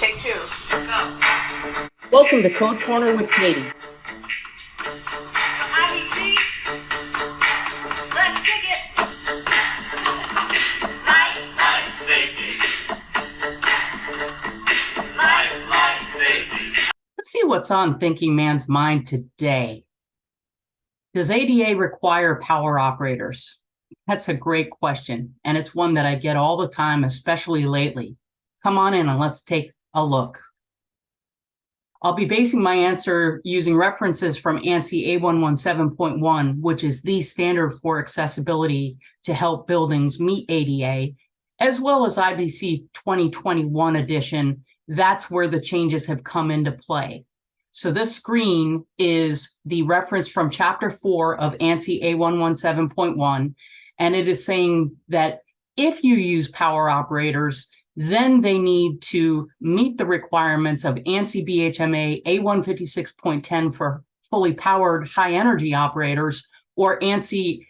Take two. Go. Welcome to Code Corner with Katie. Let's kick it. Life, Life safety. life, Life safety. Let's see what's on Thinking Man's mind today. Does ADA require power operators? That's a great question, and it's one that I get all the time, especially lately. Come on in and let's take a look. I'll be basing my answer using references from ANSI A117.1, which is the standard for accessibility to help buildings meet ADA, as well as IBC 2021 edition. That's where the changes have come into play. So this screen is the reference from chapter four of ANSI A117.1, and it is saying that if you use power operators, then they need to meet the requirements of ANSI BHMA A156.10 for fully powered high energy operators or ANSI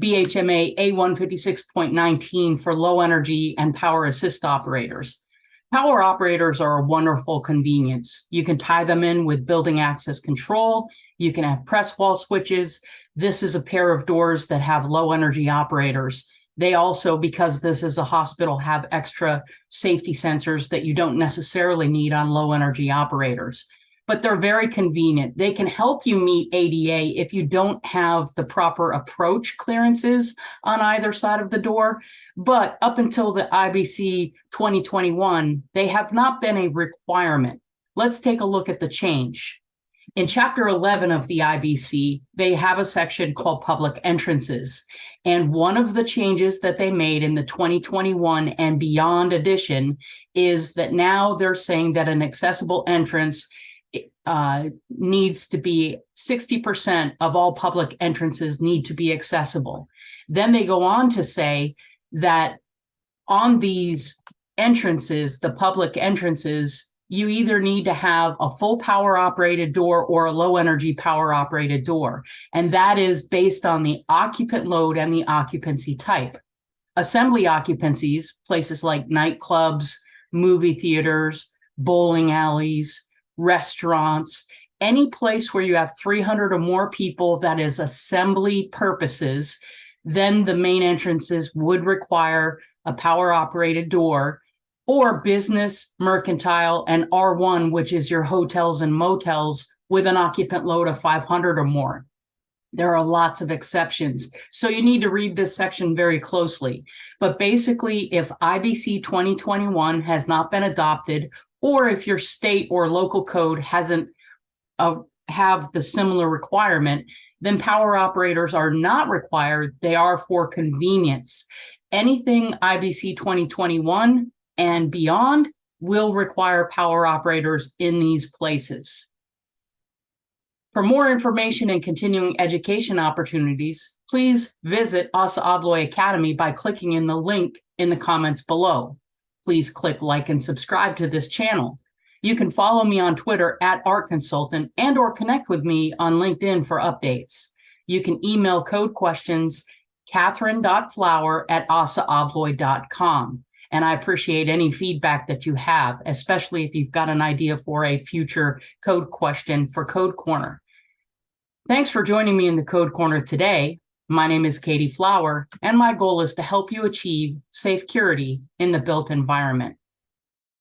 BHMA A156.19 for low energy and power assist operators. Power operators are a wonderful convenience. You can tie them in with building access control. You can have press wall switches. This is a pair of doors that have low energy operators. They also, because this is a hospital, have extra safety sensors that you don't necessarily need on low energy operators. But they're very convenient. They can help you meet ADA if you don't have the proper approach clearances on either side of the door. But up until the IBC 2021, they have not been a requirement. Let's take a look at the change. In chapter 11 of the IBC, they have a section called public entrances. And one of the changes that they made in the 2021 and beyond edition is that now they're saying that an accessible entrance uh, needs to be 60% of all public entrances need to be accessible. Then they go on to say that on these entrances, the public entrances, you either need to have a full power operated door or a low energy power operated door. And that is based on the occupant load and the occupancy type. Assembly occupancies, places like nightclubs, movie theaters, bowling alleys, restaurants, any place where you have 300 or more people that is assembly purposes, then the main entrances would require a power operated door or business, mercantile, and R1, which is your hotels and motels with an occupant load of 500 or more. There are lots of exceptions. So you need to read this section very closely. But basically, if IBC 2021 has not been adopted, or if your state or local code hasn't uh, have the similar requirement, then power operators are not required. They are for convenience. Anything IBC 2021 and beyond will require power operators in these places. For more information and continuing education opportunities, please visit ASSA ABLOY Academy by clicking in the link in the comments below. Please click like and subscribe to this channel. You can follow me on Twitter at Art Consultant and or connect with me on LinkedIn for updates. You can email code questions catherine.flower at assaabloy.com. And I appreciate any feedback that you have, especially if you've got an idea for a future code question for Code Corner. Thanks for joining me in the Code Corner today. My name is Katie Flower, and my goal is to help you achieve safe security in the built environment.